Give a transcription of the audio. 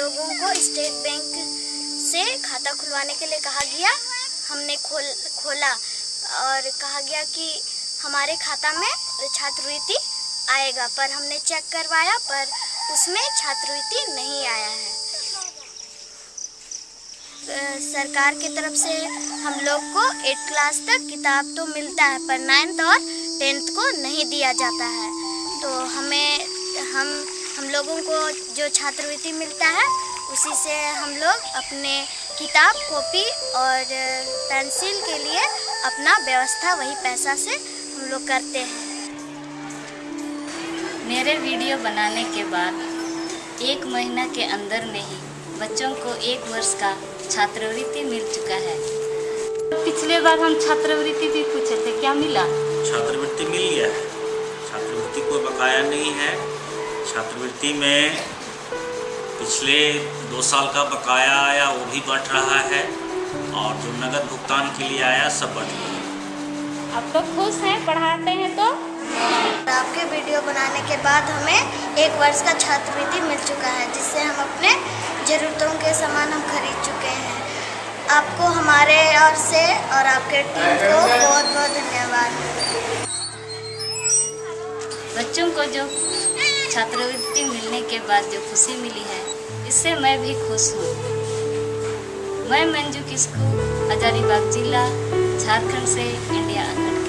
लोगों को state bank से खाता खुलवाने के लिए कहा गया। हमने खोल, खोला और कहा गया कि हमारे खाता में छात्रवृत्ति आएगा, पर हमने चेक करवाया, पर उसमें छात्रवृत्ति नहीं आया है। सरकार की तरफ़ से हम लोग को एट क्लास तक किताब तो मिलता है, पर नाइन्थ और टेंथ को नहीं दिया जाता है। तो हमें, हम हम लोगों को जो छात्रवृत्ति मिलता है, उसी से हम लोग अपने किताब, कॉपी और पेंसिल के लिए अपना व्यवस्था, वही पैसा से हम लोग करते हैं। मेरे वीडियो बनाने के बाद एक महीना के अंदर में ही बच्चों को एक वर्ष का छात्रवृत्ति मिल चुका है। पिछले बार हम छात्रवृत्ति भी पूछे थे क्या मिला? छात्रवृत्ति मिल गया है। छात्रवृत्ति कोई बकाया नहीं है। छात्रवृत्ति में पिछले दो साल का बकाया आया वो भी बढ़ रहा है और जो नगद भुगतान के लिए आया सब बढ़ रहा है आप तो खुश हैं पढ़ाते हैं तो? आपके वीडियो बनाने के बाद हमें एक वर्ष का छात्रवृत्ति मिल चुका है जिससे हम अपने ज़रूरतों के सामान हम खरीद चुके हैं। आपको हमारे ओर से और आपके टीम को बहुत बहुत धन्यवाद। बच्चों को जो छात्रवृत्ति मिलने के बाद जो खुशी मिली है, इससे मैं भी खुश हूँ। मैं मंजू किस्कू, हजारीबाग जिला, झारखंड से इंडिया। अंगन